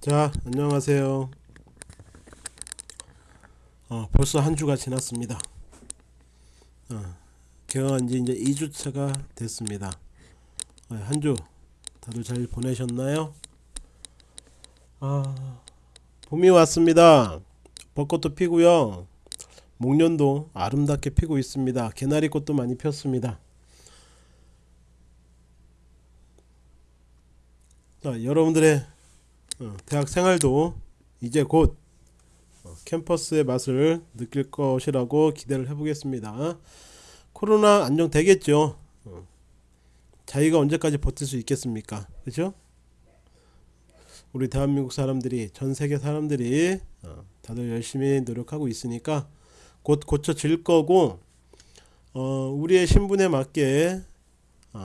자 안녕하세요. 어, 벌써 한 주가 지났습니다. 어, 개강한 지 이제 2주차가 됐습니다. 어, 한주 다들 잘 보내셨나요? 아 봄이 왔습니다. 벚꽃도 피고요. 목련도 아름답게 피고 있습니다. 개나리꽃도 많이 폈습니다. 자 여러분들의 어, 대학 생활도 이제 곧 어, 캠퍼스의 맛을 느낄 것이라고 기대를 해보겠습니다. 코로나 안정되겠죠. 어, 자기가 언제까지 버틸 수 있겠습니까? 그죠? 우리 대한민국 사람들이 전 세계 사람들이 다들 열심히 노력하고 있으니까 곧 고쳐질 거고 우리의 신분에 맞게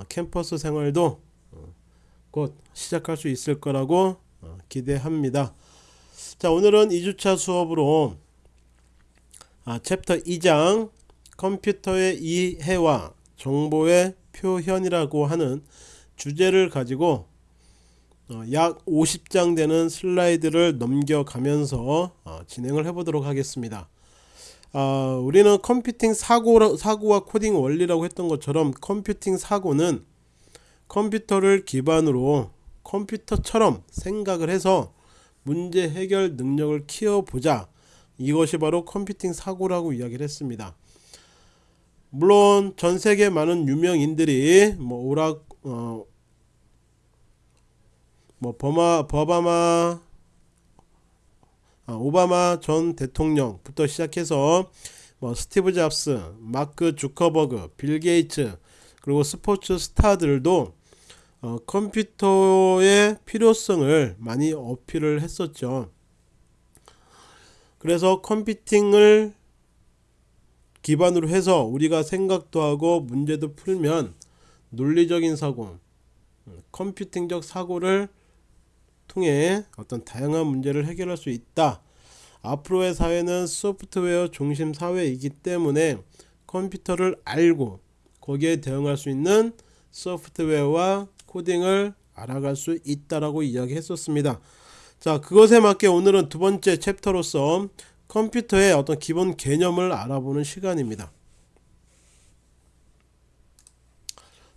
캠퍼스 생활도 곧 시작할 수 있을 거라고 어, 기대합니다. 자 오늘은 2주차 수업으로 아, 챕터 2장 컴퓨터의 이해와 정보의 표현이라고 하는 주제를 가지고 어, 약 50장 되는 슬라이드를 넘겨가면서 어, 진행을 해보도록 하겠습니다. 어, 우리는 컴퓨팅 사고, 사고와 코딩 원리라고 했던 것처럼 컴퓨팅 사고는 컴퓨터를 기반으로 컴퓨터처럼 생각을 해서 문제 해결 능력을 키워보자. 이것이 바로 컴퓨팅 사고라고 이야기를 했습니다. 물론 전세계 많은 유명인들이 뭐 오락 어, 뭐 버마 버바마 아, 오바마 전 대통령부터 시작해서 뭐 스티브 잡스, 마크 주커버그, 빌 게이츠 그리고 스포츠 스타들도 어, 컴퓨터의 필요성을 많이 어필을 했었죠. 그래서 컴퓨팅을 기반으로 해서 우리가 생각도 하고 문제도 풀면 논리적인 사고, 컴퓨팅적 사고를 통해 어떤 다양한 문제를 해결할 수 있다. 앞으로의 사회는 소프트웨어 중심 사회이기 때문에 컴퓨터를 알고 거기에 대응할 수 있는 소프트웨어와 코딩을 알아갈 수 있다라고 이야기했었습니다. 자, 그것에 맞게 오늘은 두 번째 챕터로서 컴퓨터의 어떤 기본 개념을 알아보는 시간입니다.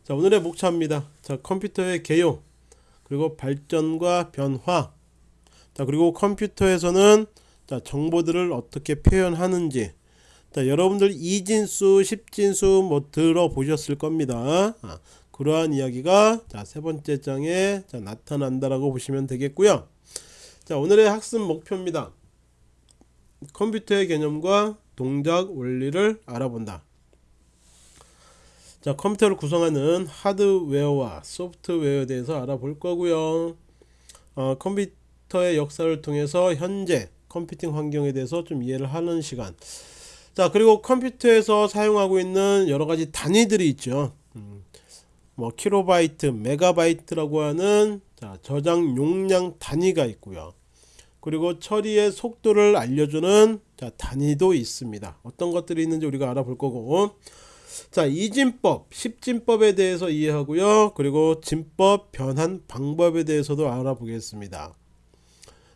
자, 오늘의 목차입니다. 자, 컴퓨터의 개요, 그리고 발전과 변화, 자, 그리고 컴퓨터에서는 자, 정보들을 어떻게 표현하는지, 자, 여러분들 이진수, 십진수 뭐 들어보셨을 겁니다. 아, 그러한 이야기가 자, 세 번째 장에 자, 나타난다라고 보시면 되겠고요. 자, 오늘의 학습 목표입니다. 컴퓨터의 개념과 동작 원리를 알아본다. 자, 컴퓨터를 구성하는 하드웨어와 소프트웨어에 대해서 알아볼 거고요. 어, 컴퓨터의 역사를 통해서 현재 컴퓨팅 환경에 대해서 좀 이해를 하는 시간. 자, 그리고 컴퓨터에서 사용하고 있는 여러 가지 단위들이 있죠. 음, 뭐 킬로바이트, 메가바이트라고 하는 자, 저장 용량 단위가 있고요. 그리고 처리의 속도를 알려주는 자, 단위도 있습니다. 어떤 것들이 있는지 우리가 알아볼 거고 자 이진법, 십진법에 대해서 이해하고요. 그리고 진법 변환 방법에 대해서도 알아보겠습니다.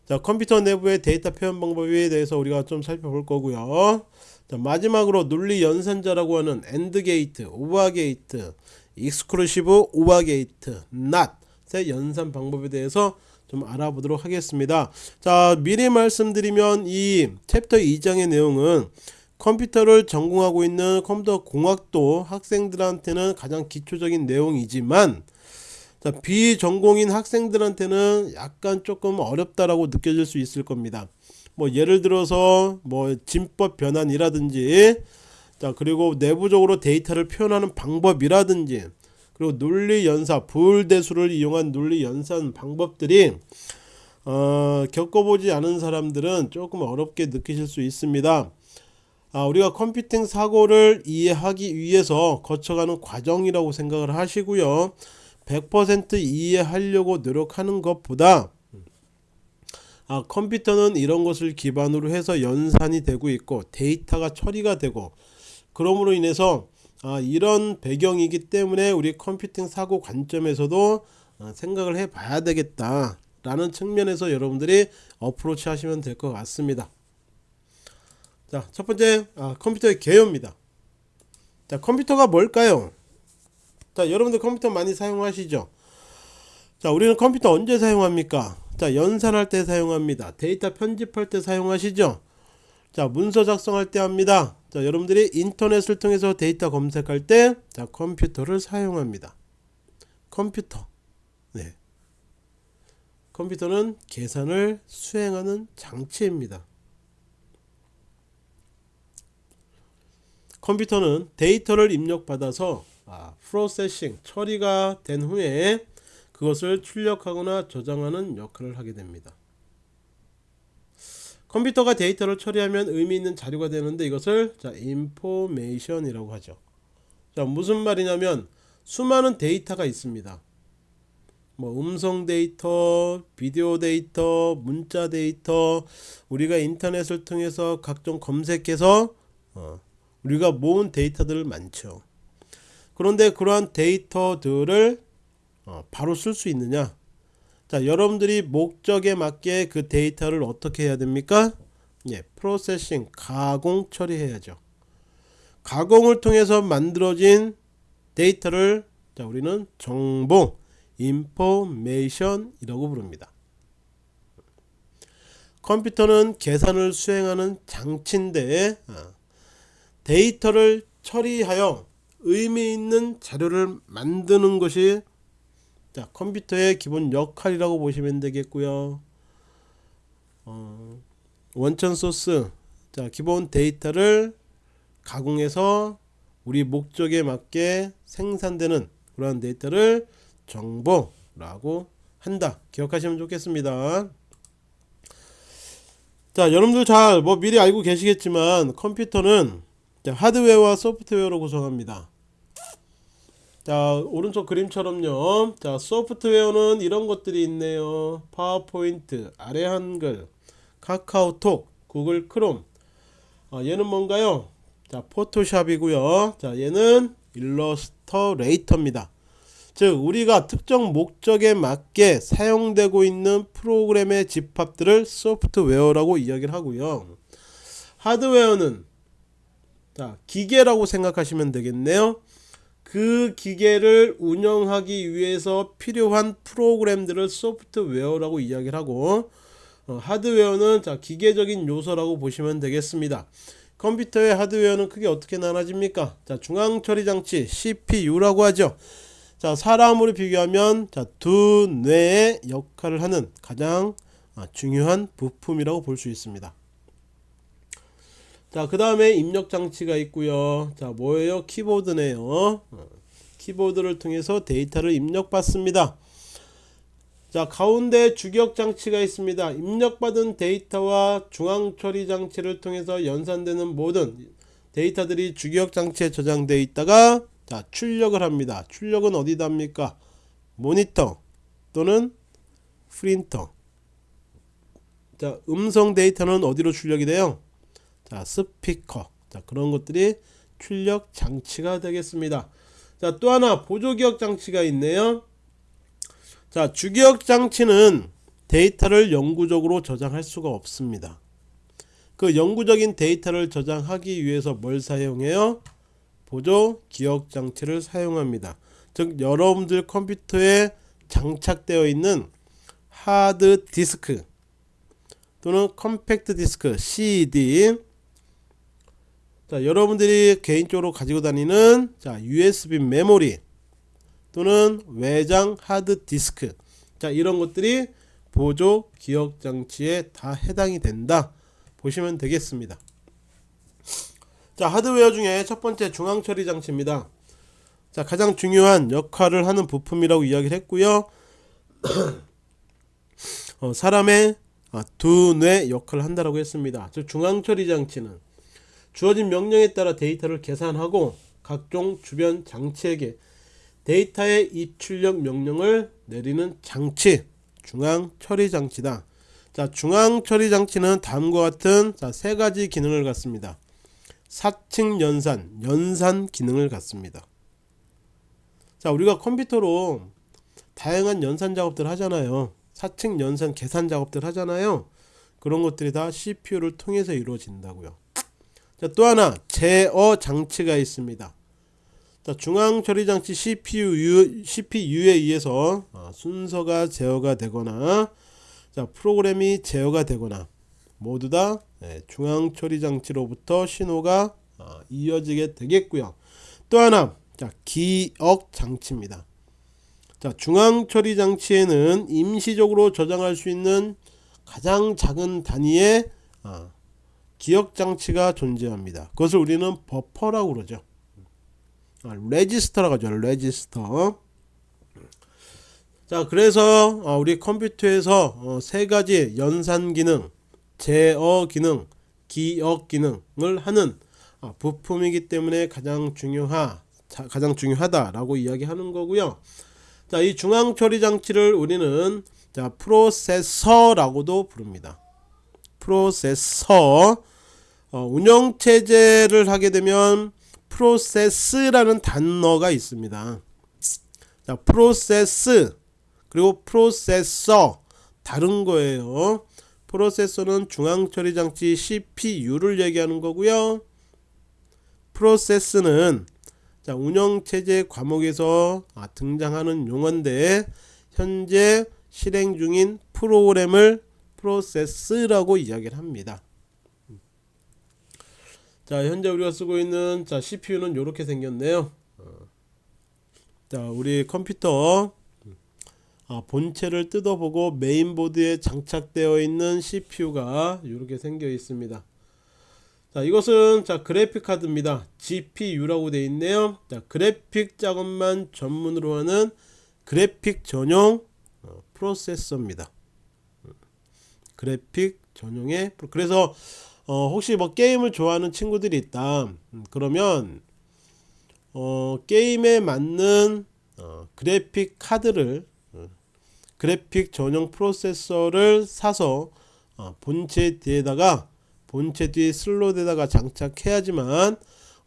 자 컴퓨터 내부의 데이터 표현 방법에 대해서 우리가 좀 살펴볼 거고요. 자, 마지막으로 논리 연산자라고 하는 AND gate, OR gate, exclusive OR gate NOT의 연산 방법에 대해서 좀 알아보도록 하겠습니다 자 미리 말씀드리면 이 챕터 2장의 내용은 컴퓨터를 전공하고 있는 컴퓨터 공학도 학생들한테는 가장 기초적인 내용이지만 자, 비전공인 학생들한테는 약간 조금 어렵다라고 느껴질 수 있을 겁니다. 뭐 예를 들어서 뭐 진법 변환이라든지 자 그리고 내부적으로 데이터를 표현하는 방법이라든지 그리고 논리 연사 부울대수를 이용한 논리 연산 방법들이 어, 겪어보지 않은 사람들은 조금 어렵게 느끼실 수 있습니다. 아, 우리가 컴퓨팅 사고를 이해하기 위해서 거쳐가는 과정이라고 생각을 하시고요. 100% 이해하려고 노력하는 것보다 아, 컴퓨터는 이런 것을 기반으로 해서 연산이 되고 있고 데이터가 처리가 되고 그러므로 인해서 아, 이런 배경이기 때문에 우리 컴퓨팅 사고 관점에서도 어, 생각을 해 봐야 되겠다 라는 측면에서 여러분들이 어프로치 하시면 될 것 같습니다. 자 첫번째 아, 컴퓨터의 개요입니다. 자 컴퓨터가 뭘까요? 자 여러분들 컴퓨터 많이 사용하시죠? 자 우리는 컴퓨터 언제 사용합니까? 자 연산할 때 사용합니다. 데이터 편집할 때 사용하시죠? 자 문서 작성할 때 합니다 자 여러분들이 인터넷을 통해서 데이터 검색할 때 자 컴퓨터를 사용합니다. 컴퓨터. 네. 컴퓨터는 계산을 수행하는 장치입니다. 컴퓨터는 데이터를 입력받아서 아, processing 처리가 된 후에 그것을 출력하거나 저장하는 역할을 하게 됩니다. 컴퓨터가 데이터를 처리하면 의미 있는 자료가 되는데 이것을 자 information이라고 하죠. 자 무슨 말이냐면 수많은 데이터가 있습니다. 뭐 음성 데이터, 비디오 데이터, 문자 데이터, 우리가 인터넷을 통해서 각종 검색해서 어, 우리가 모은 데이터들 많죠. 그런데 그러한 데이터들을 어, 바로 쓸 수 있느냐? 자, 여러분들이 목적에 맞게 그 데이터를 어떻게 해야 됩니까? 예, processing, 가공 처리해야죠. 가공을 통해서 만들어진 데이터를 자, 우리는 정보, information이라고 부릅니다. 컴퓨터는 계산을 수행하는 장치인데 어, 데이터를 처리하여 의미 있는 자료를 만드는 것이 자 컴퓨터의 기본 역할이라고 보시면 되겠고요. 어, 원천 소스 자 기본 데이터를 가공해서 우리 목적에 맞게 생산되는 그러한 데이터를 정보라고 한다. 기억하시면 좋겠습니다. 자 여러분들 잘 뭐 미리 알고 계시겠지만 컴퓨터는 자, 하드웨어와 소프트웨어로 구성합니다. 자 오른쪽 그림처럼요. 자 소프트웨어는 이런 것들이 있네요. 파워포인트 아래 한글 카카오톡 구글 크롬. 아, 얘는 뭔가요? 자 포토샵이고요. 자 얘는 일러스터레이터입니다. 즉 우리가 특정 목적에 맞게 사용되고 있는 프로그램의 집합들을 소프트웨어라고 이야기를 하고요. 하드웨어는 자 기계라고 생각하시면 되겠네요 그 기계를 운영하기 위해서 필요한 프로그램들을 소프트웨어라고 이야기를 하고 어, 하드웨어는 자 기계적인 요소라고 보시면 되겠습니다. 컴퓨터의 하드웨어는 크게 어떻게 나눠집니까? 자 중앙 처리 장치 CPU라고 하죠. 자 사람으로 비교하면 자두 뇌의 역할을 하는 가장 아, 중요한 부품이라고 볼 수 있습니다. 자, 그 다음에 입력 장치가 있고요. 자, 뭐예요? 키보드네요. 어, 키보드를 통해서 데이터를 입력 받습니다. 자, 가운데 주격 장치가 있습니다. 입력받은 데이터와 중앙 처리 장치를 통해서 연산되는 모든 데이터들이 주격 장치에 저장되어 있다가 자, 출력을 합니다. 출력은 어디다 합니까? 모니터 또는 프린터. 자, 음성 데이터는 어디로 출력이 돼요? 자 스피커. 자 그런 것들이 출력 장치가 되겠습니다. 자 또 하나 보조기억 장치가 있네요. 자 주기억 장치는 데이터를 영구적으로 저장할 수가 없습니다. 그 영구적인 데이터를 저장하기 위해서 뭘 사용해요? 보조 기억 장치를 사용합니다. 즉 여러분들 컴퓨터에 장착되어 있는 하드 디스크 또는 컴팩트 디스크 CD 자, 여러분들이 개인적으로 가지고 다니는 자, USB 메모리 또는 외장 하드 디스크 자, 이런 것들이 보조 기억 장치에 다 해당이 된다. 보시면 되겠습니다. 자, 하드웨어 중에 첫 번째 중앙 처리 장치입니다. 자, 가장 중요한 역할을 하는 부품이라고 이야기를 했고요. 어, 사람의 아, 두뇌 역할을 한다라고 했습니다. 즉 중앙 처리 장치는 주어진 명령에 따라 데이터를 계산하고 각종 주변 장치에게 데이터의 입출력 명령을 내리는 장치 중앙 처리 장치다. 자, 중앙 처리 장치는 다음과 같은 자, 세 가지 기능을 갖습니다. 사칭 연산, 연산 기능을 갖습니다. 자, 우리가 컴퓨터로 다양한 연산 작업들 하잖아요. 사측 연산 계산 작업들 하잖아요. 그런 것들이 다 CPU를 통해서 이루어진다고요. 자, 또 하나 제어 장치가 있습니다. 자, 중앙 처리 장치 CPU CPU에 의해서 어, 순서가 제어가 되거나 자, 프로그램이 제어가 되거나 모두 다 네, 중앙 처리 장치로부터 신호가 어, 이어지게 되겠고요. 또 하나 자, 기억 장치입니다. 자, 중앙 처리 장치에는 임시적으로 저장할 수 있는 가장 작은 단위의 어, 기억 장치가 존재합니다. 그것을 우리는 버퍼라고 그러죠. 아, 레지스터라고 하죠. 레지스터. 자, 그래서 어, 우리 컴퓨터에서 어, 세 가지 연산 기능, 제어 기능, 기억 기능을 하는 어, 부품이기 때문에 가장 중요하 가장 중요하다라고 이야기하는 거고요. 자, 이 중앙 처리 장치를 우리는 자, 프로세서라고도 부릅니다. 프로세서 어, 운영 체제를 하게 되면 프로세스라는 단어가 있습니다. 자, 프로세스 그리고 프로세서 다른 거예요. 프로세서는 중앙 처리 장치 CPU를 얘기하는 거고요. 프로세스는 자, 운영 체제 과목에서 아, 등장하는 용어인데 현재 실행 중인 프로그램을 프로세스라고 이야기를 합니다. 자 현재 우리가 쓰고 있는 자 CPU는 이렇게 생겼네요. 어. 자 우리 컴퓨터. 아, 본체를 뜯어보고 메인보드에 장착되어 있는 CPU가 이렇게 생겨 있습니다. 자 이것은 자 그래픽 카드입니다. GPU라고 되어 있네요. 자 그래픽 작업만 전문으로 하는 그래픽 전용 어, 프로세서입니다. 음. 그래픽 전용의 그래서 어, 혹시 뭐 게임을 좋아하는 친구들이 있다. 음, 그러면 어, 게임에 맞는 어, 그래픽 카드를 어, 그래픽 전용 프로세서를 사서 어, 본체 뒤에다가 본체 뒤 슬롯에다가 장착해야지만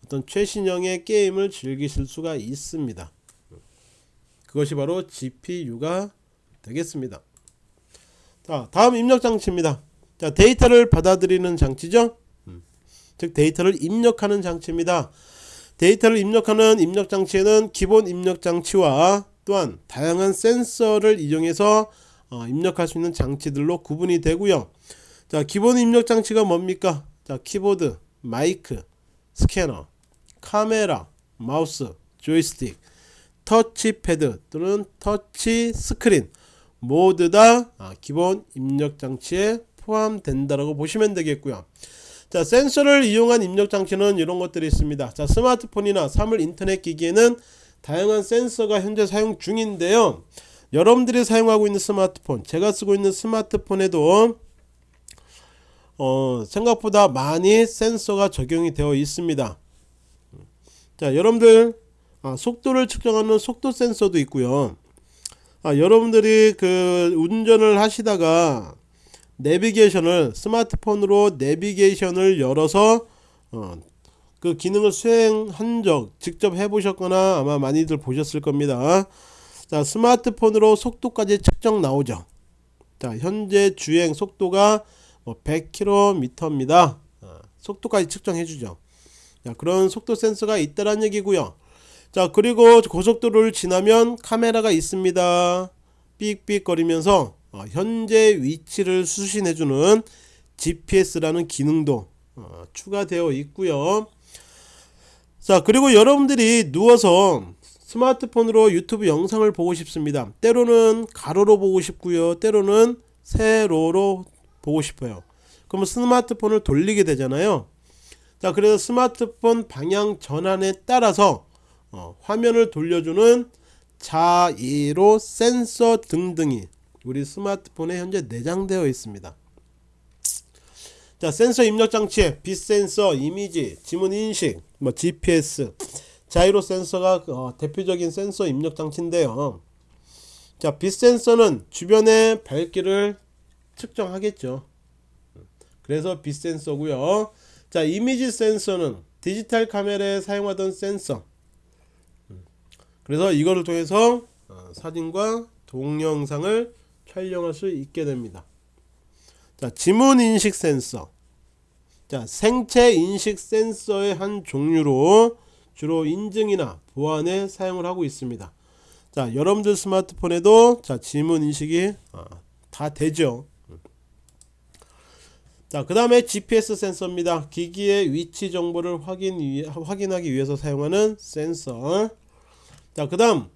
어떤 최신형의 게임을 즐기실 수가 있습니다. 그것이 바로 GPU가 되겠습니다. 자 다음 입력 장치입니다 자 데이터를 받아들이는 장치죠? 음. 즉 데이터를 입력하는 장치입니다. 데이터를 입력하는 입력 장치에는 기본 입력 장치와 또한 다양한 센서를 이용해서 어, 입력할 수 있는 장치들로 구분이 되고요. 자 기본 입력 장치가 뭡니까? 자 키보드 마이크 스캐너 카메라 마우스 조이스틱 터치패드 또는 터치 스크린 모두 다 아, 기본 입력 장치에 포함된다라고 보시면 되겠고요. 자 센서를 이용한 입력 장치는 이런 것들이 있습니다. 자 스마트폰이나 사물 인터넷 기기에는 다양한 센서가 현재 사용 중인데요. 여러분들이 사용하고 있는 스마트폰, 제가 쓰고 있는 스마트폰에도 어, 생각보다 많이 센서가 적용이 되어 있습니다. 자 여러분들 아, 속도를 측정하는 속도 센서도 있고요. 아, 여러분들이 그 운전을 하시다가 내비게이션을 스마트폰으로 내비게이션을 열어서 어, 그 기능을 수행한 적 직접 해보셨거나 아마 많이들 보셨을 겁니다. 자 스마트폰으로 속도까지 측정 나오죠. 자 현재 주행 속도가 뭐 100km입니다. 어, 속도까지 측정해 주죠. 자 그런 속도 센서가 있다란 얘기고요. 자 그리고 고속도로를 지나면 카메라가 있습니다. 삑삑 거리면서 어, 현재 위치를 수신해주는 GPS라는 기능도 어, 추가되어 있고요. 자 그리고 여러분들이 누워서 스마트폰으로 유튜브 영상을 보고 싶습니다. 때로는 가로로 보고 싶고요. 때로는 세로로 보고 싶어요. 그러면 스마트폰을 돌리게 되잖아요. 자 그래서 스마트폰 방향 전환에 따라서 어, 화면을 돌려주는 자이로 센서 등등이 우리 스마트폰에 현재 내장되어 있습니다. 자 센서 입력 장치에 빛 센서, 이미지, 지문 인식, 뭐 GPS, 자이로 센서가 어, 대표적인 센서 입력 장치인데요. 자 빛 센서는 주변의 밝기를 측정하겠죠. 그래서 빛 센서고요. 자 이미지 센서는 디지털 카메라에 사용하던 센서. 그래서 이거를 통해서 어, 사진과 동영상을 촬영할 수 있게 됩니다. 자, 지문 인식 센서. 자, 생체 인식 센서의 한 종류로 주로 인증이나 보안에 사용을 하고 있습니다. 자, 여러분들 스마트폰에도 자, 지문 인식이 아, 다 되죠. 자, 그 다음에 GPS 센서입니다. 기기의 위치 정보를 확인 위, 확인하기 위해서 사용하는 센서. 자, 그 다음,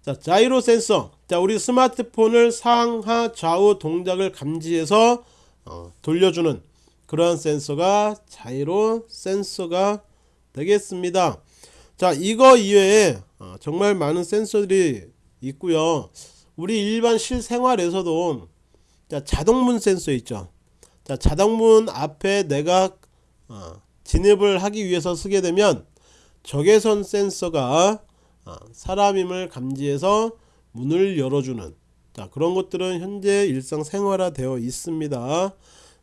자, 자이로 센서. 자, 우리 스마트폰을 상하 좌우 동작을 감지해서 어, 돌려주는 그러한 센서가 자이로 센서가 되겠습니다. 자, 이거 이외에 어, 정말 많은 센서들이 있고요. 우리 일반 실생활에서도 자, 자동문 센서 있죠. 자, 자동문 앞에 내가 어, 진입을 하기 위해서 쓰게 되면 적외선 센서가 어, 사람임을 감지해서 문을 열어주는 자, 그런 것들은 현재 일상 생활화 되어 있습니다.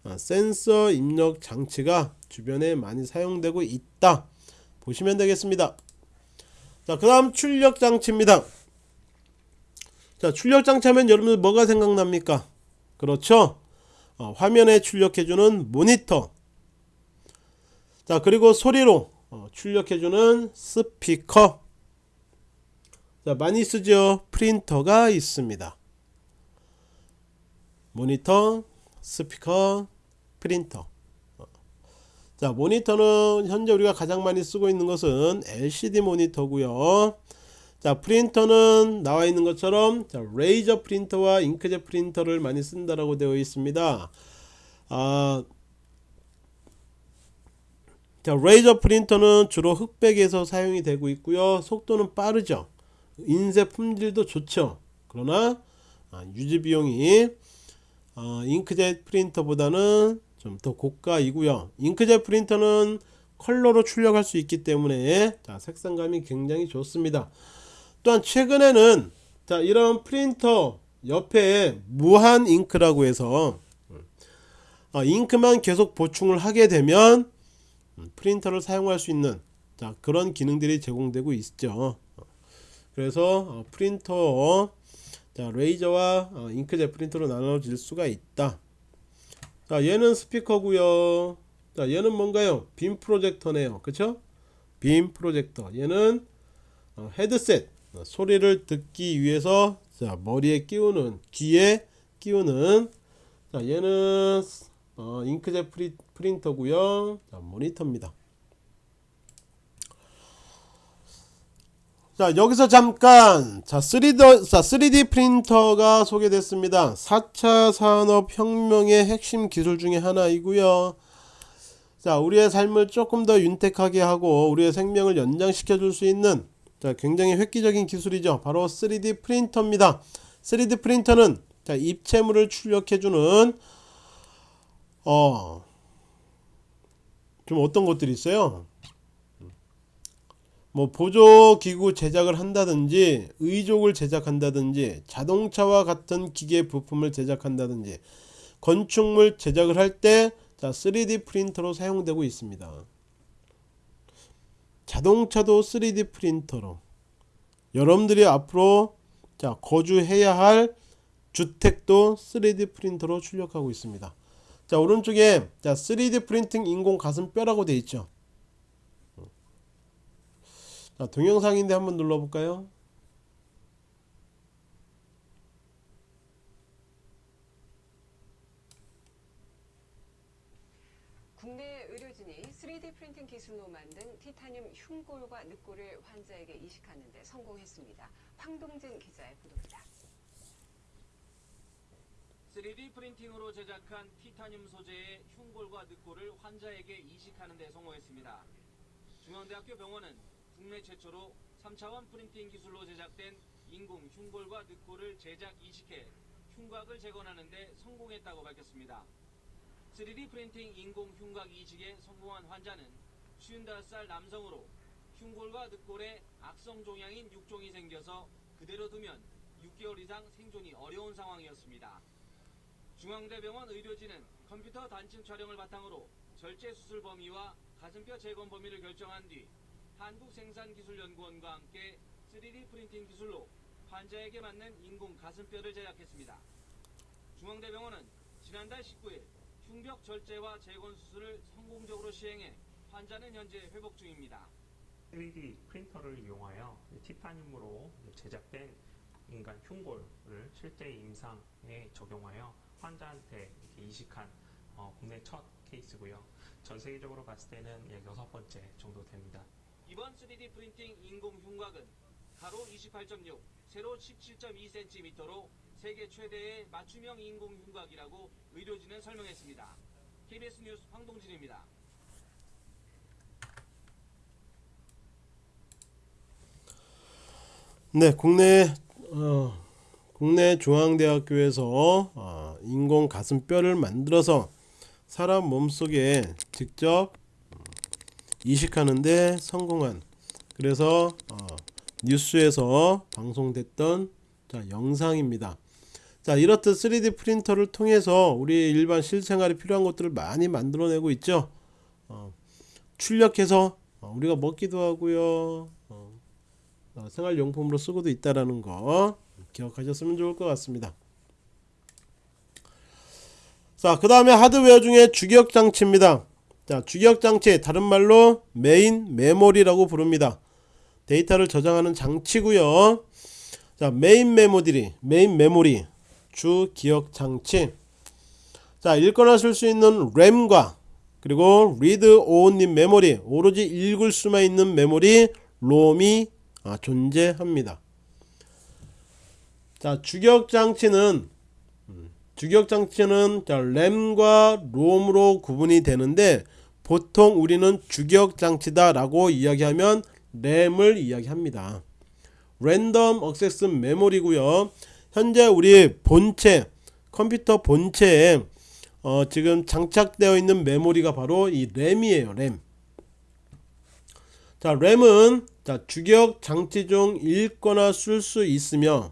어, 센서 입력 장치가 주변에 많이 사용되고 있다. 보시면 되겠습니다. 자, 그 다음 출력 장치입니다. 자, 출력 장치 하면 여러분들 뭐가 생각납니까? 그렇죠? 어, 화면에 출력해주는 모니터. 자, 그리고 소리로 어, 출력해주는 스피커. 자, 많이 쓰죠? 프린터가 있습니다. 모니터, 스피커, 프린터. 어. 자, 모니터는 현재 우리가 가장 많이 쓰고 있는 것은 LCD 모니터고요. 자, 프린터는 나와 있는 것처럼 자, 레이저 프린터와 잉크젯 프린터를 많이 쓴다라고 되어 있습니다. 아, 자, 레이저 프린터는 주로 흑백에서 사용이 되고 있고요. 속도는 빠르죠. 인쇄 품질도 좋죠. 그러나 아, 유지 비용이 어, 잉크젯 프린터보다는 좀 더 고가이고요. 잉크젯 프린터는 컬러로 출력할 수 있기 때문에 자, 색상감이 굉장히 좋습니다. 또한 최근에는 자, 이런 프린터 옆에 무한 잉크라고 해서 어, 잉크만 계속 보충을 하게 되면 음, 프린터를 사용할 수 있는 자, 그런 기능들이 제공되고 있죠. 그래서 어, 프린터 자, 레이저와 어, 잉크젯 프린터로 나눠질 수가 있다. 자, 얘는 스피커고요. 자, 얘는 뭔가요? 빔 프로젝터네요. 그쵸? 빔 프로젝터. 얘는 어, 헤드셋. 어, 소리를 듣기 위해서 자, 머리에 끼우는 귀에 끼우는 자, 얘는 어, 잉크젯 프리, 프린터고요. 자, 모니터입니다. 자 여기서 잠깐. 자 3D, 자 3D 프린터가 소개됐습니다. 4차 산업혁명의 핵심 기술 중에 하나이고요. 자 우리의 삶을 조금 더 윤택하게 하고 우리의 생명을 연장시켜 줄 수 있는 자 굉장히 획기적인 기술이죠. 바로 3D 프린터입니다. 3D 프린터는 자 입체물을 출력해 주는 어좀 어떤 것들이 있어요 뭐 보조기구 제작을 한다든지 의족을 제작한다든지 자동차와 같은 기계 부품을 제작한다든지 건축물 제작을 할 때 3D 프린터로 사용되고 있습니다. 자동차도 3D 프린터로 여러분들이 앞으로 자 거주해야 할 주택도 3D 프린터로 출력하고 있습니다. 자 오른쪽에 자 3D 프린팅 인공 가슴뼈라고 되어 있죠. 자, 동영상인데 한번 눌러볼까요? 국내 의료진이 3D 프린팅 기술로 만든 티타늄 흉골과 늑골을 환자에게 이식하는 데 성공했습니다. 황동진 기자의 보도입니다. 3D 프린팅으로 제작한 티타늄 소재의 흉골과 늑골을 환자에게 이식하는 데 성공했습니다. 중앙대학교 병원은 국내 최초로 3차원 프린팅 기술로 제작된 인공 흉골과 늑골을 제작 이식해 흉곽을 재건하는 데 성공했다고 밝혔습니다. 3D 프린팅 인공 흉곽 이식에 성공한 환자는 55살 남성으로 흉골과 늑골에 악성 종양인 육종이 생겨서 그대로 두면 6개월 이상 생존이 어려운 상황이었습니다. 중앙대병원 의료진은 컴퓨터 단층 촬영을 바탕으로 절제 수술 범위와 가슴뼈 재건 범위를 결정한 뒤 한국생산기술연구원과 함께 3D 프린팅 기술로 환자에게 맞는 인공 가슴뼈를 제작했습니다. 중앙대병원은 지난달 19일 흉벽 절제와 재건 수술을 성공적으로 시행해 환자는 현재 회복 중입니다. 3D 프린터를 이용하여 티타늄으로 제작된 인간 흉골을 실제 임상에 적용하여 환자한테 이식한 어, 국내 첫 케이스고요. 전 세계적으로 봤을 때는 약 여섯 번째 정도 됩니다. 이번 3D 프린팅 인공 흉곽은 가로 28.6, 세로 17.2cm로 세계 최대의 맞춤형 인공 흉곽이라고 의료진은 설명했습니다. KBS 뉴스 황동진입니다. 네, 국내 어, 국내 중앙대학교에서 어, 인공 가슴뼈를 만들어서 사람 몸속에 직접 이식하는데 성공한 그래서 어, 뉴스에서 방송됐던 자, 영상입니다. 자, 이렇듯 3D 프린터를 통해서 우리 일반 실생활에 필요한 것들을 많이 만들어내고 있죠. 어, 출력해서 어, 우리가 먹기도 하고요. 어, 어, 생활용품으로 쓰고도 있다라는 거 기억하셨으면 좋을 것 같습니다. 자, 그 다음에 하드웨어 중에 주기억 장치입니다. 자, 주기억 장치 다른 말로 main memory라고 부릅니다. 데이터를 저장하는 장치고요. 자, main memory, main memory, 주 기억 장치. 자, 읽거나 쓸 수 있는 램과 그리고 read only memory, 오로지 읽을 수만 있는 메모리 롬이 아, 존재합니다. 자, 주격 장치는 음, 주격 장치는 자, 램과 롬으로 구분이 되는데 보통 우리는 주격 장치다 라고 이야기하면 램을 이야기합니다. 랜덤 액세스 메모리고요. 현재 우리 본체 컴퓨터 본체에 어, 지금 장착되어 있는 메모리가 바로 이 램이에요. 램. 자, 램은 자, 주기억 장치 중 읽거나 쓸 수 있으며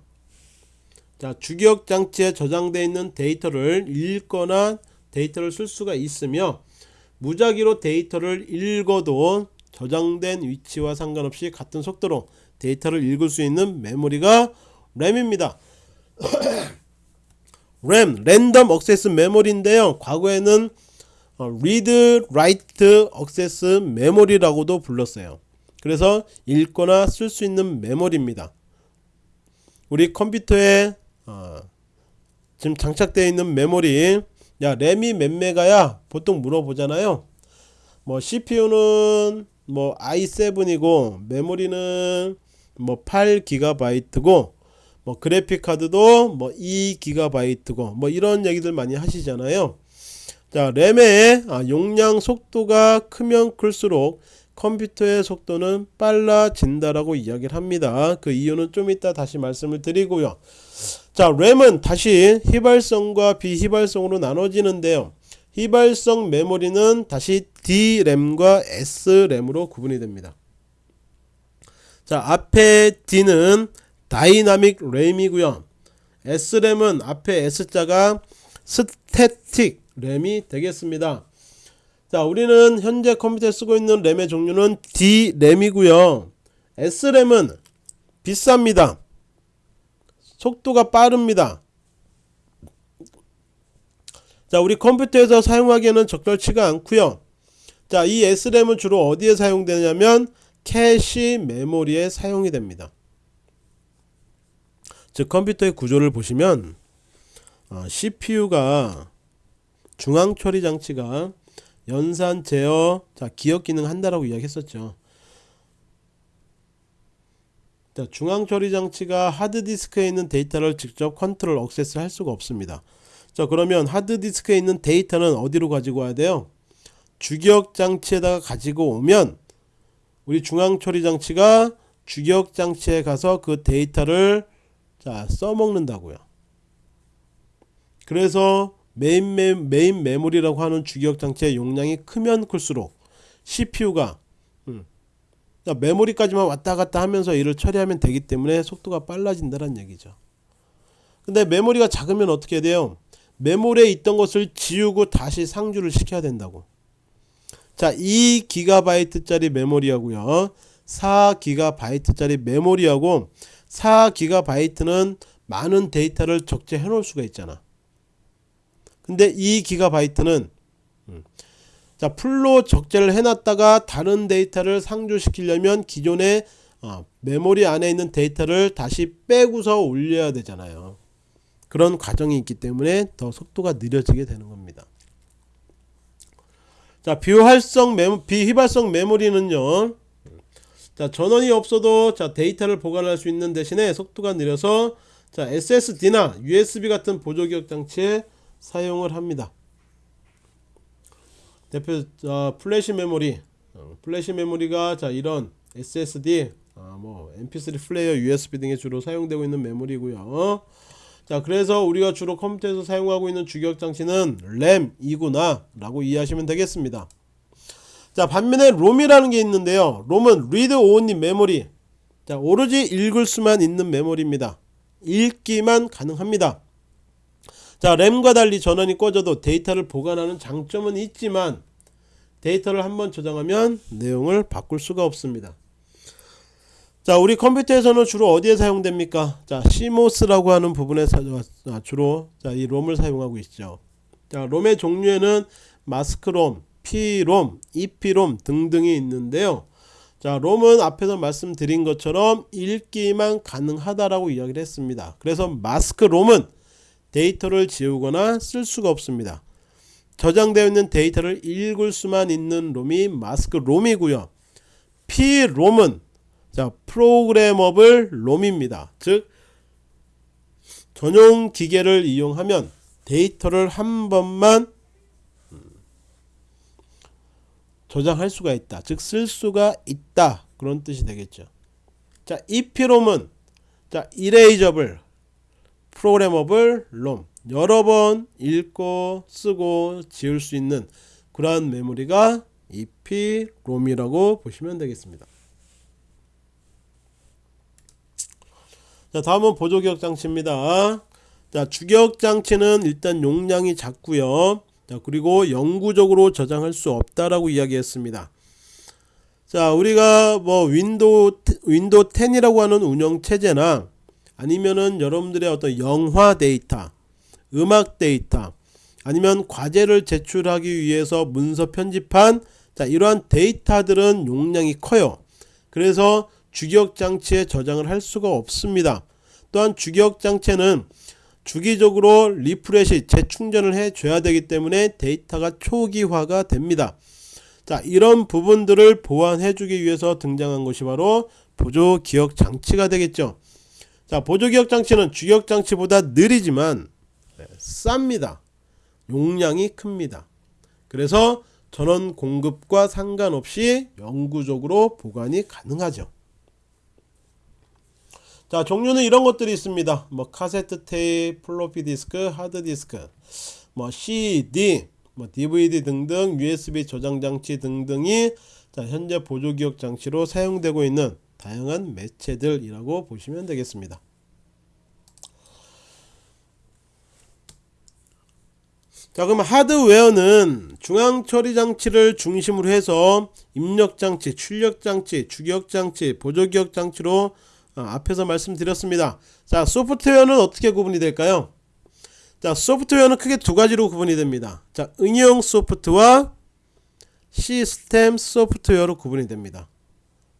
자, 주기억 장치에 저장되어 있는 데이터를 읽거나 데이터를 쓸 수가 있으며 무작위로 데이터를 읽어도 저장된 위치와 상관없이 같은 속도로 데이터를 읽을 수 있는 메모리가 램입니다. 램, random access memory인데요. 과거에는 어, read, write access memory라고도 불렀어요. 그래서 읽거나 쓸 수 있는 메모리입니다. 우리 컴퓨터에 어, 지금 장착되어 있는 메모리 야 램이 몇 메가야 보통 물어보잖아요. 뭐 CPU는 뭐 i7이고 메모리는 뭐 8기가바이트고 뭐 그래픽 카드도 뭐 2기가바이트고 뭐 이런 얘기들 많이 하시잖아요. 자, 램의 아, 용량 속도가 크면 클수록 컴퓨터의 속도는 빨라진다라고 이야기를 합니다. 그 이유는 좀 이따 다시 말씀을 드리고요. 자, 램은 다시 휘발성과 비휘발성으로 나눠지는데요. 휘발성 메모리는 다시 D램과 S램으로 구분이 됩니다. 자, 앞에 D는 dynamic 램이고요. S램은 앞에 S자가 static 램이 되겠습니다. 자, 우리는 현재 컴퓨터에 쓰고 있는 램의 종류는 D램이고요. S램은 비쌉니다. 속도가 빠릅니다. 자, 우리 컴퓨터에서 사용하기에는 적절치가 않고요. 자, 이 S램은 주로 어디에 사용되냐면 캐시 메모리에 사용이 됩니다. 즉 컴퓨터의 구조를 보시면 어, CPU가 중앙 처리 장치가 연산 제어 자 기억 기능 한다라고 이야기했었죠. 자, 중앙 처리 장치가 하드디스크에 있는 데이터를 직접 컨트롤 액세스 할 수가 없습니다. 자 그러면 하드디스크에 있는 데이터는 어디로 가지고 와야 돼요? 주기억 장치에다가 가지고 오면 우리 중앙 처리 장치가 주기억 장치에 가서 그 데이터를 자 써먹는다고요. 그래서 메인, 메, 메인 메모리라고 하는 주기억 장치의 용량이 크면 클수록 CPU가 음, 메모리까지만 왔다 갔다 하면서 일을 처리하면 되기 때문에 속도가 빨라진다는 얘기죠. 근데 메모리가 작으면 어떻게 돼요? 메모리에 있던 것을 지우고 다시 상주를 시켜야 된다고. 자, 2GB짜리 메모리하고요. 4GB짜리 메모리하고 4GB는 많은 데이터를 적재해 놓을 수가 있잖아. 근데 2기가바이트는 음, 자 풀로 적재를 해놨다가 다른 데이터를 상주시키려면 기존의 어, 메모리 안에 있는 데이터를 다시 빼고서 올려야 되잖아요. 그런 과정이 있기 때문에 더 속도가 느려지게 되는 겁니다. 자 비활성 메모 비휘발성 메모리는요. 자 전원이 없어도 자 데이터를 보관할 수 있는 대신에 속도가 느려서 자 SSD나 USB 같은 보조 기억 장치에 사용을 합니다. 대표 어, 플래시 메모리 어, 플래시 메모리가 자 이런 SSD 아, 뭐 MP3 플레이어 USB 등에 주로 사용되고 있는 메모리고요. 자 그래서 우리가 주로 컴퓨터에서 사용하고 있는 주기억 장치는 램이구나 라고 이해하시면 되겠습니다. 자 반면에 롬이라는 게 있는데요. 롬은 read only 메모리 자 오로지 읽을 수만 있는 메모리입니다. 읽기만 가능합니다. 자 램과 달리 전원이 꺼져도 데이터를 보관하는 장점은 있지만 데이터를 한번 저장하면 내용을 바꿀 수가 없습니다. 자 우리 컴퓨터에서는 주로 어디에 사용됩니까? 자 CMOS라고 하는 부분에 사, 아, 주로 자 이 롬을 사용하고 있죠. 자 롬의 종류에는 마스크롬, P롬, EP롬 등등이 있는데요. 자 롬은 앞에서 말씀드린 것처럼 읽기만 가능하다라고 이야기를 했습니다. 그래서 마스크롬은 데이터를 지우거나 쓸 수가 없습니다. 저장되어 있는 데이터를 읽을 수만 있는 롬이 마스크 롬이고요. P롬은 자 프로그래머블 롬입니다. 즉 전용 기계를 이용하면 데이터를 한 번만 저장할 수가 있다. 즉 쓸 수가 있다. 그런 뜻이 되겠죠. 자, EP롬은 자, 이레이저블 프로그래머블 롬 여러 번 읽고 쓰고 지울 수 있는 그러한 메모리가 EP롬이라고 보시면 되겠습니다. 자 다음은 보조기억 장치입니다. 자 주기억 장치는 일단 용량이 작고요. 자 그리고 영구적으로 저장할 수 없다라고 이야기했습니다. 자 우리가 뭐 윈도우 윈도우 10이라고 하는 운영 체제나 아니면은 여러분들의 어떤 영화 데이터, 음악 데이터, 아니면 과제를 제출하기 위해서 문서 편집한 자 이러한 데이터들은 용량이 커요. 그래서 주기억 장치에 저장을 할 수가 없습니다. 또한 주기억 장치는 주기적으로 refresh 재충전을 해 줘야 되기 때문에 데이터가 초기화가 됩니다. 자 이런 부분들을 보완해 주기 위해서 등장한 것이 바로 보조 기억 장치가 되겠죠. 자 보조 기억 장치는 주기억 장치보다 느리지만 네, 쌉니다. 용량이 큽니다. 그래서 전원 공급과 상관없이 영구적으로 보관이 가능하죠. 자 종류는 이런 것들이 있습니다. 뭐 카세트 테이프, 플로피 디스크, 하드 디스크, 뭐 CD, 뭐 DVD 등등 USB 저장 장치 등등이 자, 현재 보조 기억 장치로 사용되고 있는 다양한 매체들이라고 보시면 되겠습니다. 자 그러면 하드웨어는 중앙 처리 장치를 중심으로 해서 입력 장치, 출력 장치, 주기억 장치, 보조 기억 장치로 어, 앞에서 말씀드렸습니다. 자 소프트웨어는 어떻게 구분이 될까요? 자 소프트웨어는 크게 두 가지로 구분이 됩니다. 자 응용 소프트와 시스템 소프트웨어로 구분이 됩니다.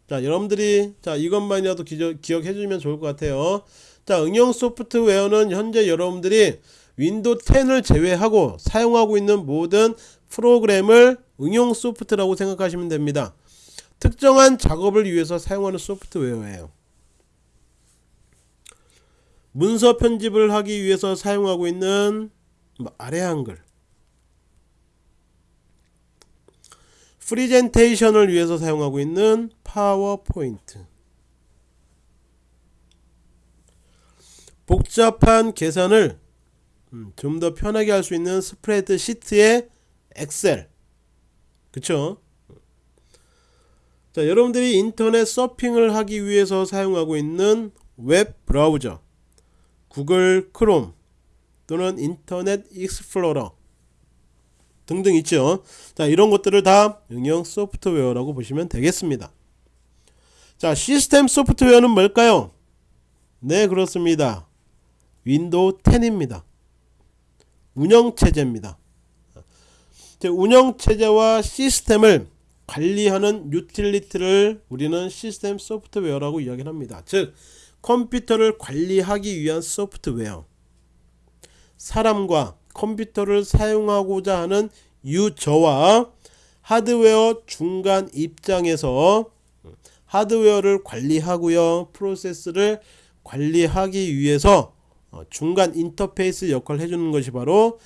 자 여러분들이 자 이것만이라도 기억 해 주면 좋을 것 같아요. 자 응용 소프트웨어는 현재 여러분들이 윈도우 10을 제외하고 사용하고 있는 모든 프로그램을 응용 소프트라고 생각하시면 됩니다. 특정한 작업을 위해서 사용하는 소프트웨어예요. 문서 편집을 하기 위해서 사용하고 있는 뭐 아래 한글 프리젠테이션을 위해서 사용하고 있는 파워포인트. 복잡한 계산을 음, 좀더 편하게 할 수 있는 스프레드 시트의 엑셀. 그쵸? 자 여러분들이 인터넷 서핑을 하기 위해서 사용하고 있는 웹 브라우저. 구글 크롬 또는 인터넷 익스플로러 등등 있죠. 자 이런 것들을 다 응용 소프트웨어라고 보시면 되겠습니다. 자 시스템 소프트웨어는 뭘까요? 네 그렇습니다. 윈도우 10입니다. 운영체제입니다. 운영체제와 시스템을 관리하는 유틸리티를 우리는 시스템 소프트웨어라고 이야기를 합니다. 즉 컴퓨터를 관리하기 위한 소프트웨어. 사람과 컴퓨터를 사용하고자 하는 유저와 하드웨어 중간 입장에서 하드웨어를 관리하고요. 프로세스를 관리하기 위해서 어, 중간 인터페이스 역할을 해주는 것이 바로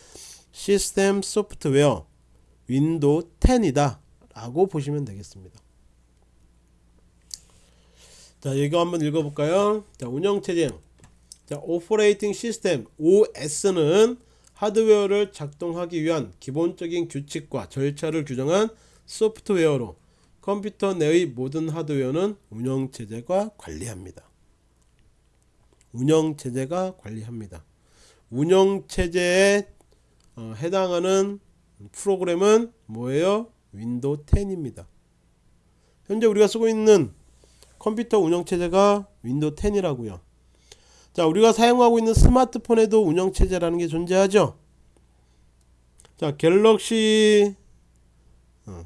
시스템 소프트웨어 윈도우 10이다 라고 보시면 되겠습니다. 자 이거 한번 읽어볼까요? 자 운영체제. 자 operating system OS는 하드웨어를 작동하기 위한 기본적인 규칙과 절차를 규정한 소프트웨어로 컴퓨터 내의 모든 하드웨어는 운영체제가 관리합니다. 운영체제가 관리합니다. 운영체제에 어, 해당하는 프로그램은 뭐예요? 윈도우 10입니다. 현재 우리가 쓰고 있는 컴퓨터 운영체제가 윈도우 10이라고요. 자 우리가 사용하고 있는 스마트폰에도 운영체제라는 게 존재하죠? 자 갤럭시 어.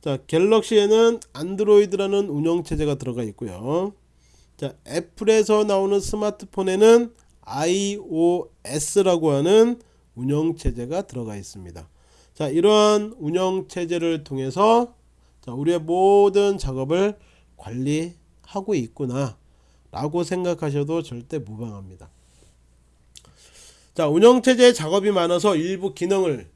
자 갤럭시에는 안드로이드라는 운영체제가 들어가 있고요. 자 애플에서 나오는 스마트폰에는 iOS라고 하는 운영체제가 들어가 있습니다. 자 이러한 운영체제를 통해서 자 우리의 모든 작업을 관리하고 있구나 라고 생각하셔도 절대 무방합니다. 자 운영체제 작업이 많아서 일부 기능을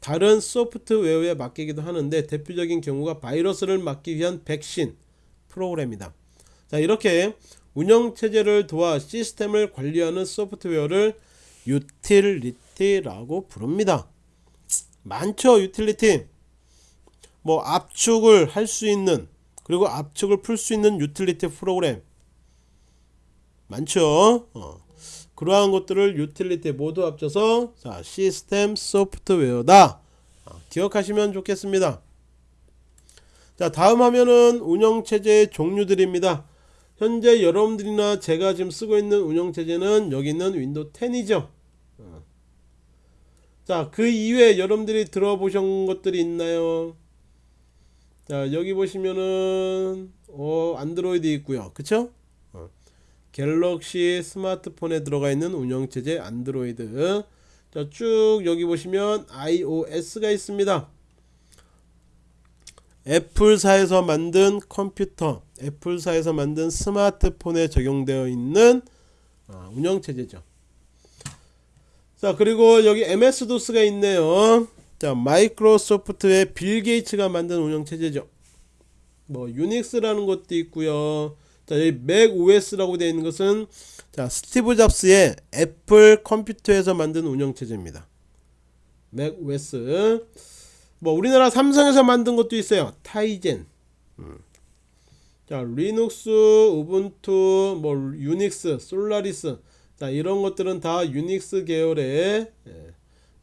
다른 소프트웨어에 맡기기도 하는데 대표적인 경우가 바이러스를 막기 위한 백신 프로그램이다. 자 이렇게 운영체제를 도와 시스템을 관리하는 소프트웨어를 유틸리티라고 부릅니다. 많죠 유틸리티. 뭐 압축을 할 수 있는 그리고 압축을 풀 수 있는 유틸리티 프로그램 많죠. 어. 그러한 것들을 유틸리티 모두 합쳐서 자, 시스템 소프트웨어다. 어, 기억하시면 좋겠습니다. 자 다음 화면은 운영체제의 종류들입니다. 현재 여러분들이나 제가 지금 쓰고 있는 운영체제는 여기 있는 윈도우 10이죠. 어. 자그 이외에 여러분들이 들어보신 것들이 있나요? 자 여기 보시면은 어 안드로이드 있고요. 그쵸 갤럭시 스마트폰에 들어가 있는 운영체제 안드로이드. 자, 쭉 여기 보시면 iOS가 있습니다. 애플사에서 만든 컴퓨터 애플사에서 만든 스마트폰에 적용되어 있는 아, 운영체제죠. 자 그리고 여기 MS-DOS가 있네요. 자 마이크로소프트의 빌 게이츠가 만든 운영체제죠. 뭐 유닉스라는 것도 있고요 자, 여기 맥 OS라고 되어 있는 것은 자, 스티브 잡스의 애플 컴퓨터에서 만든 운영체제입니다. 맥 OS. 뭐 우리나라 삼성에서 만든 것도 있어요. 타이젠. 음. 자, 리눅스, 우분투, 뭐 유닉스, 솔라리스. 자, 이런 것들은 다 유닉스 계열의 예,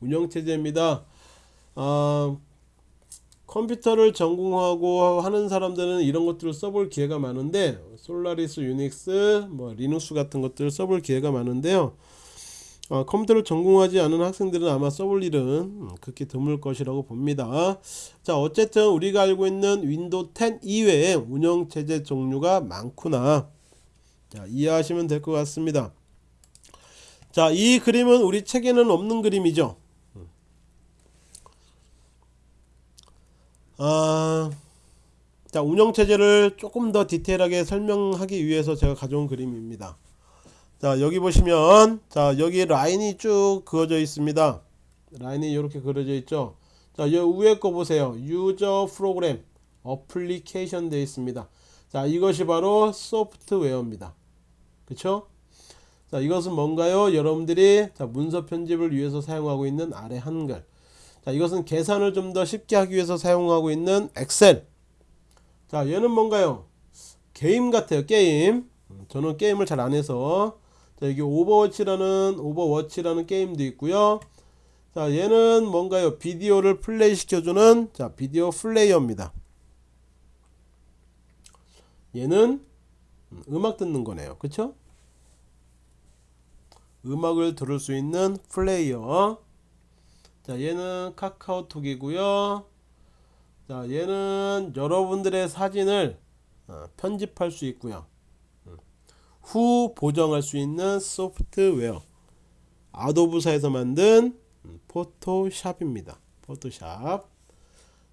운영체제입니다. 아, 컴퓨터를 전공하고 하는 사람들은 이런 것들을 써볼 기회가 많은데 솔라리스 유닉스 뭐 리눅스 같은 것들을 써볼 기회가 많은데요. 어, 컴퓨터를 전공하지 않은 학생들은 아마 써볼 일은 음, 극히 드물 것이라고 봅니다. 자 어쨌든 우리가 알고 있는 윈도우 10 이외에 운영체제 종류가 많구나. 자 이해하시면 될 것 같습니다. 자이 그림은 우리 책에는 없는 그림이죠 아, 자 운영체제를 조금 더 디테일하게 설명하기 위해서 제가 가져온 그림입니다. 자 여기 보시면 자 여기 라인이 쭉 그어져 있습니다. 라인이 이렇게 그려져 있죠? 자 여기 위에 거 보세요. user program application 되어 있습니다. 자 이것이 바로 소프트웨어입니다. 그쵸? 자 이것은 뭔가요? 여러분들이 자 문서 편집을 위해서 사용하고 있는 아래 한글 자 이것은 계산을 좀 더 쉽게 하기 위해서 사용하고 있는 엑셀. 자 얘는 뭔가요? 게임 같아요 게임. 음, 저는 게임을 잘 안해서. 자 여기 오버워치라는 오버워치라는 게임도 있고요. 자 얘는 뭔가요? 비디오를 플레이 시켜주는 자 비디오 플레이어입니다. 얘는 음, 음악 듣는 거네요. 그쵸? 음악을 들을 수 있는 플레이어 자 얘는 카카오톡이고요. 자 얘는 여러분들의 사진을 어, 편집할 수 있고요. 음. 후 보정할 수 있는 소프트웨어. Adobe사에서 만든 음, 포토샵입니다. 포토샵.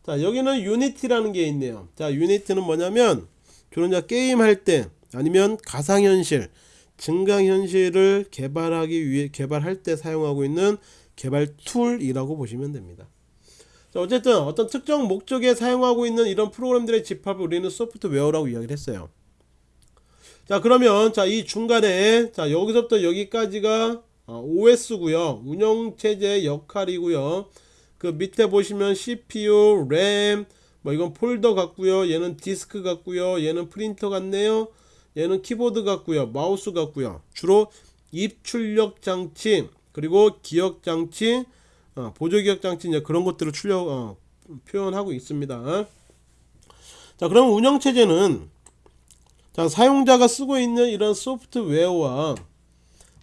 자 여기는 유니티라는 게 있네요. 자 유니티는 뭐냐면 주로 이제 게임 할 때 아니면 가상현실 증강현실을 개발하기 위해 개발할 때 사용하고 있는 개발 tool이라고 보시면 됩니다 자 어쨌든 어떤 특정 목적에 사용하고 있는 이런 프로그램들의 집합을 우리는 소프트웨어라고 이야기를 했어요 자 그러면 자 이 중간에 자 여기서부터 여기까지가 OS고요 운영체제 역할이고요 그 밑에 보시면 CPU, 램, 뭐 이건 폴더 같고요. 얘는 디스크 같고요. 얘는 프린터 같네요. 얘는 키보드 같고요. 마우스 같고요. 주로 입출력 장치 그리고 기억 장치, 어, 보조 기억 장치 이제 그런 것들을 출력 어, 표현하고 있습니다. 자, 그럼 운영 체제는 자, 사용자가 쓰고 있는 이런 소프트웨어와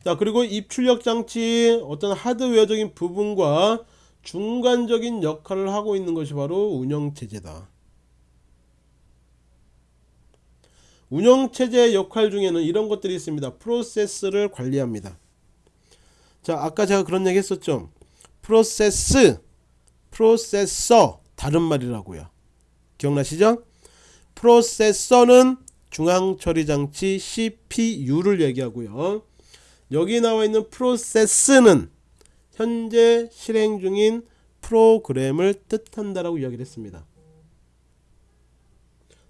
자, 그리고 입출력 장치 어떤 하드웨어적인 부분과 중간적인 역할을 하고 있는 것이 바로 운영체제다. 운영체제의 역할 중에는 이런 것들이 있습니다. 프로세스를 관리합니다. 자, 아까 제가 그런 얘기 했었죠. 프로세스, 프로세서 다른 말이라고요. 기억나시죠? 프로세서는 중앙처리장치 CPU를 얘기하고요. 여기 나와 있는 프로세스는 현재 실행 중인 프로그램을 뜻한다라고 이야기를 했습니다.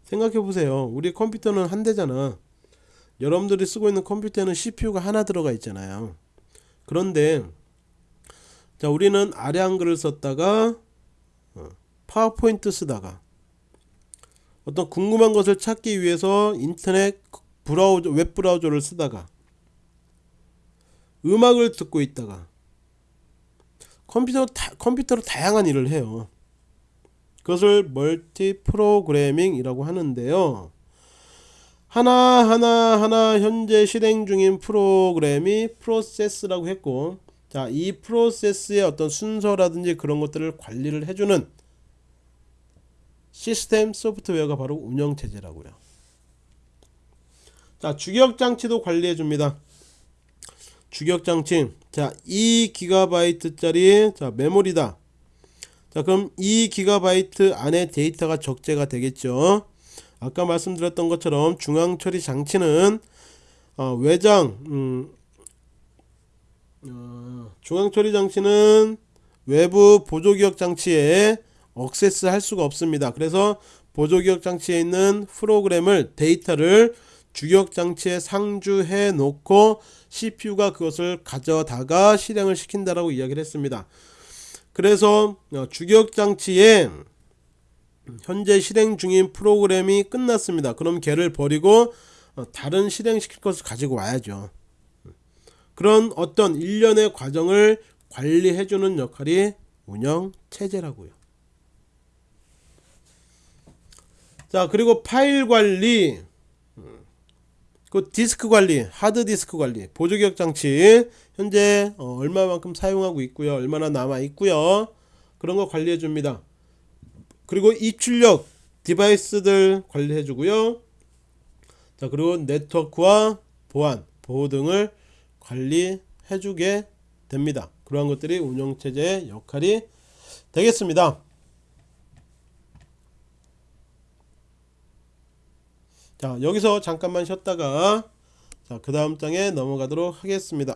생각해 보세요. 우리 컴퓨터는 한 대잖아. 여러분들이 쓰고 있는 컴퓨터에는 CPU가 하나 들어가 있잖아요. 그런데 자 우리는 아래 한글을 썼다가 어, 파워포인트 쓰다가 어떤 궁금한 것을 찾기 위해서 인터넷 브라우저 웹 브라우저를 쓰다가 음악을 듣고 있다가 컴퓨터 다, 컴퓨터로 다양한 일을 해요. 그것을 멀티 프로그래밍이라고 하는데요. 하나하나 하나 현재 실행 중인 프로그램이 프로세스라고 했고 자, 이 프로세스의 어떤 순서라든지 그런 것들을 관리를 해주는 시스템 소프트웨어가 바로 운영체제라고요. 자, 주격장치도 관리해 줍니다. 주격장치 자 2기가바이트짜리 자 메모리다 자 그럼 2기가바이트 안에 데이터가 적재가 되겠죠 아까 말씀드렸던 것처럼 중앙처리 장치는 어, 외장 음, 어, 중앙처리 장치는 외부 보조기억 장치에 억세스 할 수가 없습니다 그래서 보조기억 장치에 있는 프로그램을 데이터를 주격 장치에 상주해 놓고 CPU가 그것을 가져다가 실행을 시킨다라고 이야기를 했습니다. 그래서 어, 주격 장치에 현재 실행 중인 프로그램이 끝났습니다. 그럼 걔를 버리고 어, 다른 실행시킬 것을 가지고 와야죠. 그런 어떤 일련의 과정을 관리해주는 역할이 운영 체제라고요. 자 그리고 파일 관리 그 디스크 관리, 하드 디스크 관리, 보조기억 장치 현재 어, 얼마만큼 사용하고 있고요. 얼마나 남아 있고요. 그런 거 관리해 줍니다. 그리고 입출력 디바이스들 관리해 주고요. 자, 그리고 네트워크와 보안, 보호 등을 관리해 주게 됩니다. 그러한 것들이 운영 체제의 역할이 되겠습니다. 자 여기서 잠깐만 쉬었다가 자 그 다음 장에 넘어가도록 하겠습니다